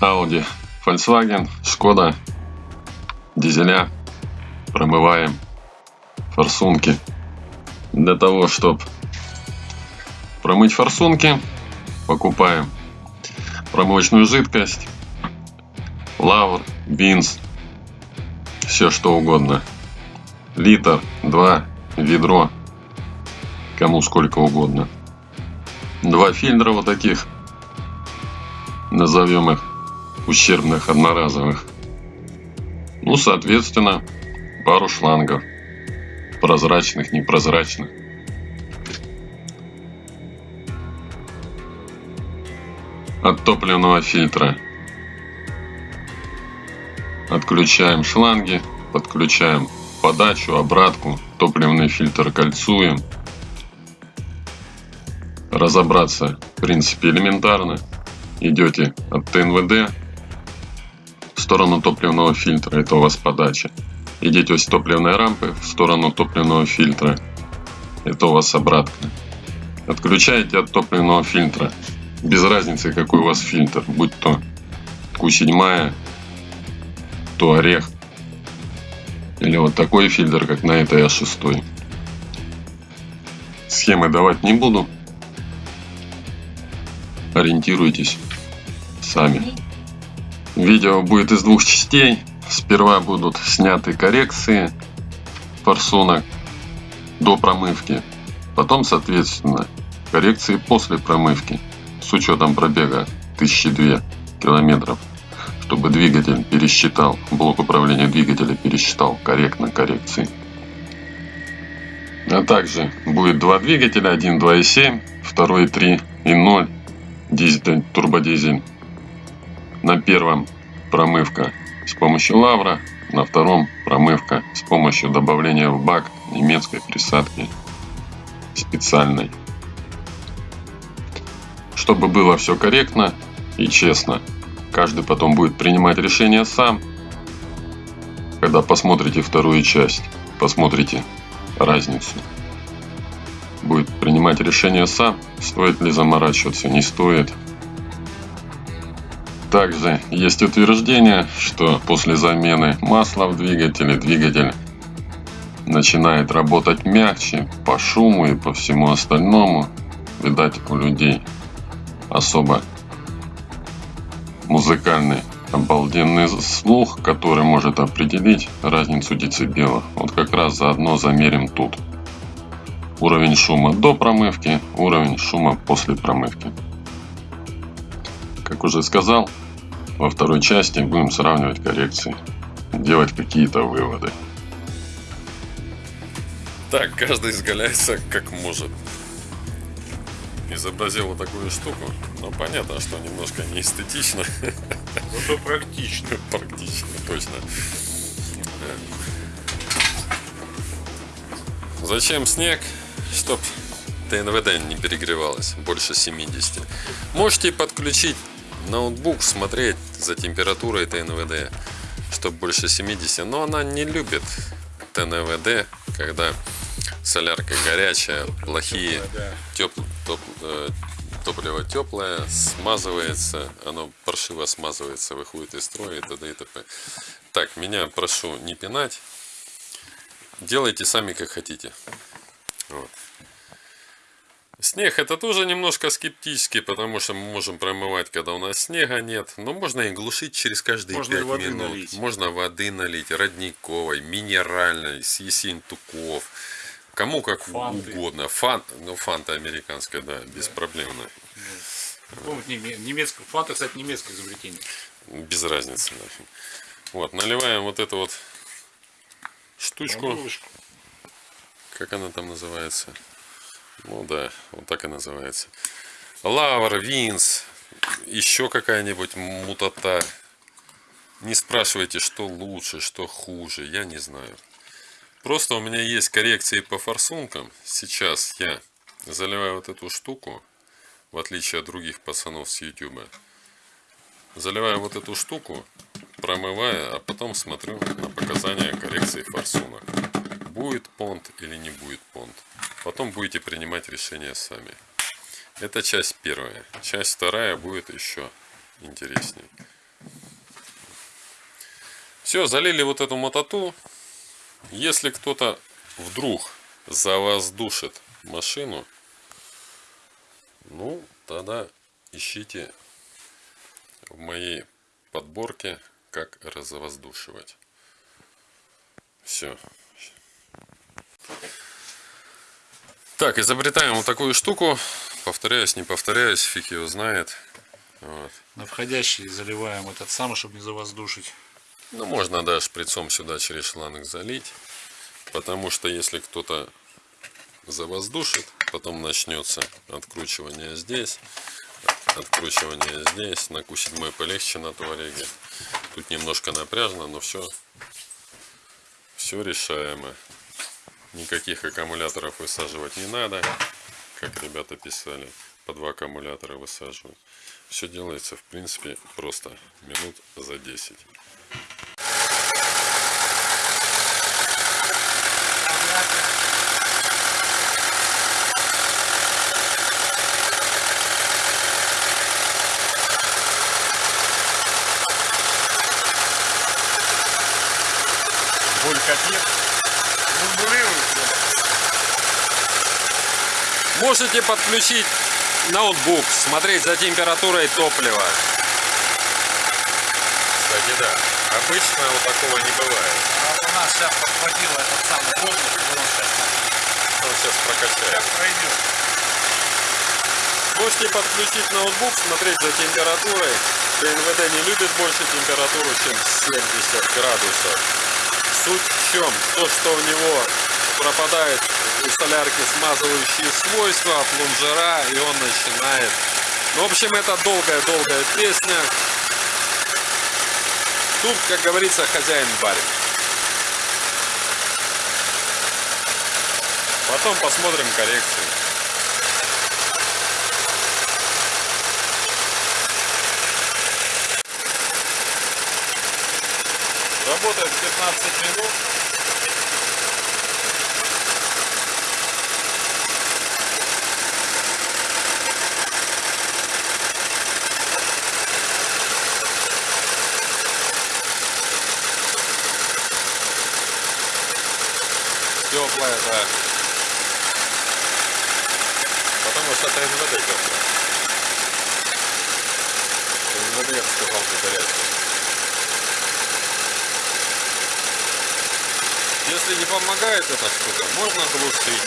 Audi, Volkswagen, Skoda, дизеля. Промываем форсунки. Для того, чтобы промыть форсунки, покупаем промывочную жидкость, лавр, бинз, все что угодно. Литр, два, ведро, кому сколько угодно. Два фильтра вот таких, назовем их ущербных одноразовых. Ну, соответственно, пару шлангов. Прозрачных, непрозрачных. От топливного фильтра отключаем шланги, подключаем подачу, обратку, топливный фильтр кольцуем. Разобраться, в принципе, элементарно. Идете от ТНВД сторону топливного фильтра, это у вас подача. Идете с топливной рампы в сторону топливного фильтра, это у вас обратка. Отключаете от топливного фильтра, без разницы какой у вас фильтр, будь то Q7, то орех, или вот такой фильтр, как на этой А6. Схемы давать не буду. Ориентируйтесь сами. Видео будет из двух частей. Сперва будут сняты коррекции форсунок до промывки. Потом, соответственно, коррекции после промывки с учетом пробега 1002 километров чтобы двигатель пересчитал, блок управления двигателя пересчитал корректно коррекции. А также будет два двигателя, один 2.7, второй 3.0, дизель, турбодизель. На первом промывка с помощью лавра, на втором промывка с помощью добавления в бак немецкой присадки специальной. Чтобы было все корректно и честно, Каждый потом будет принимать решение сам. Когда посмотрите вторую часть, посмотрите разницу. Будет принимать решение сам, стоит ли заморачиваться, не стоит. Также есть утверждение, что после замены масла в двигателе, двигатель начинает работать мягче по шуму и по всему остальному. Видать, у людей особо музыкальный обалденный слух, который может определить разницу децибелов. Вот как раз заодно замерим тут. Уровень шума до промывки, уровень шума после промывки. Как уже сказал, во второй части будем сравнивать коррекции, делать какие-то выводы. Так, каждый изгаляется как может изобразил вот такую штуку. Но понятно, что немножко не эстетично. Зато практично. Практично, точно. Зачем снег? Чтоб ТНВД не перегревалось больше 70. Можете подключить ноутбук, смотреть за температурой ТНВД, чтобы больше 70. Но она не любит ТНВД, когда солярка горячая, плохие, теп, топ, э, топливо теплое, смазывается, оно паршиво смазывается, выходит из строя и т.д. и т.п. Так, меня прошу не пинать, делайте сами как хотите. Вот. Снег это тоже немножко скептически, потому что мы можем промывать, когда у нас снега нет. Но можно и глушить через каждые можно 5 минут. Налить. Можно воды налить, родниковой, минеральной, с Ессентуков Кому как Фанты. угодно. Фан, ну, фанта американская, да, беспроблемно. Ну, немецкая, фанта, кстати, немецкое изобретение. Без разницы. Нафиг. Вот, наливаем вот эту вот штучку. Бабушку. Как она там называется? Ну да, вот так и называется. Лавр, винс, еще какая-нибудь мутата. Не спрашивайте, что лучше, что хуже, я не знаю. Просто у меня есть коррекции по форсункам. Сейчас я заливаю вот эту штуку, в отличие от других пацанов с YouTube. Заливаю вот эту штуку, промываю, а потом смотрю на показания коррекции форсунок. Будет понт или не будет понт. Потом будете принимать решение сами. Это часть первая. Часть вторая будет еще интереснее. Все, залили вот эту мототу. Если кто-то вдруг завоздушит машину, ну, тогда ищите в моей подборке, как развоздушивать. Все. Так, изобретаем вот такую штуку. Повторяюсь, не повторяюсь, фиг его знает. Вот. На входящий заливаем этот самый, чтобы не завоздушить. Ну, можно, да, шприцом сюда через шланг залить. Потому что если кто-то завоздушит, потом начнется откручивание здесь, откручивание здесь. На Q7 полегче на Туареге. Тут немножко напряжно, но все, все решаемо. Никаких аккумуляторов высаживать не надо, как ребята писали. По два аккумулятора высаживают. Все делается, в принципе, просто минут за 10. Можете подключить ноутбук, смотреть за температурой топлива. Кстати, да. Обычно вот такого не бывает. А у нас сейчас подхватило этот самый воздух, и он сейчас Он сейчас прокачает. пройдет. Можете подключить ноутбук, смотреть за температурой. ТНВД не любит больше температуру, чем 70 градусов. Суть в чем? То, что у него пропадает у солярки смазывающие свойства, плунжера, и он начинает... Ну, в общем, это долгая-долгая песня. Тут, как говорится, хозяин барин. Потом посмотрим коррекцию. Работает 15 минут. Да. Потому что это НВД теплая. НВД, я сказал, горячая. Если не помогает эта штука, можно глушить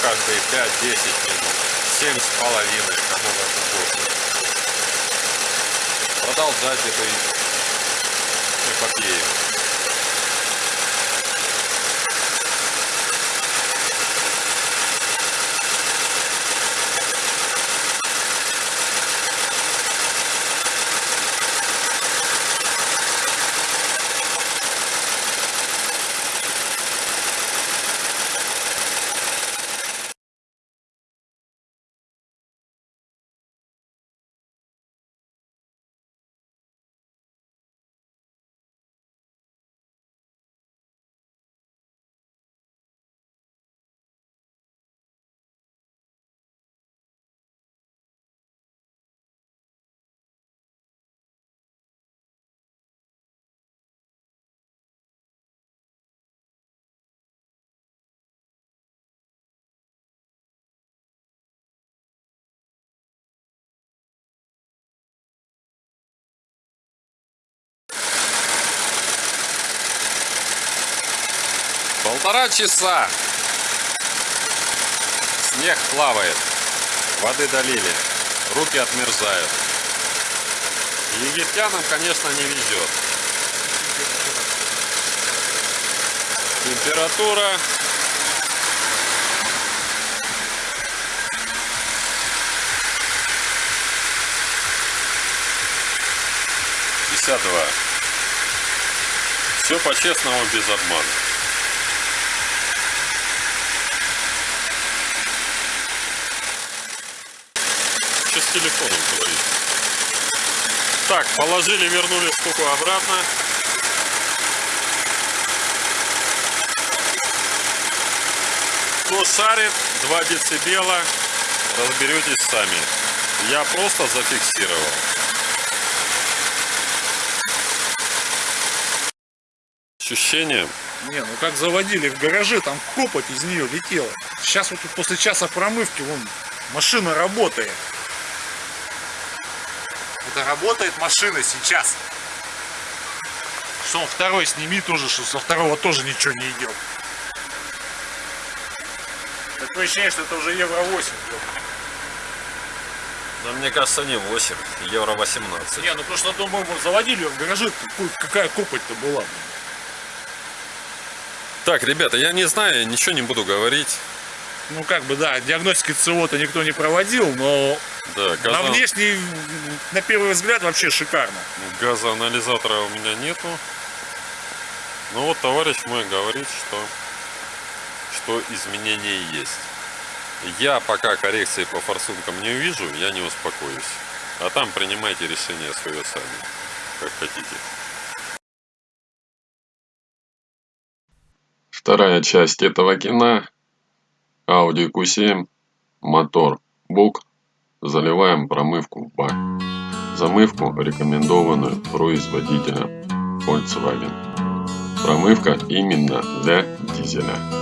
каждые 5-10 минут. 7 с половиной, кому как угодно. Продолжать эту эпопею. Полтора часа. Снег плавает. Воды долили. Руки отмерзают. Египтянам, конечно, не везет. Температура. Все по-честному, без обмана. Телефоном говорит? Так, положили, вернули штуку обратно. Кто шарит, 2 децибела, разберетесь сами. Я просто зафиксировал. ощущениям. Не, ну как заводили в гараже, там копоть из нее летела. Сейчас вот после часа промывки, вон, машина работает. Это работает машина сейчас. Что он второй сними тоже, что со второго тоже ничего не идет. Такое ощущение, что это уже Евро 8. Но мне кажется, не 8, евро 18. Не, ну потому что, думаю, мы заводили ее в гараже, какая копоть-то была. блин. Так, ребята, я не знаю, ничего не буду говорить. Ну как бы, да, диагностики ЦО-то никто не проводил, но Да, на газа- внешний, на первый взгляд, вообще шикарно. газоанализатора у меня нету. Но вот товарищ мой говорит, что, что изменения есть. Я пока коррекции по форсункам не увижу, я не успокоюсь. А там принимайте решение свое сами, как хотите. Вторая часть этого кино. Audi Q7. Мотор. Бук. Заливаем промывку в бак. Замывку рекомендованную производителем Volkswagen. Промывка именно для дизеля.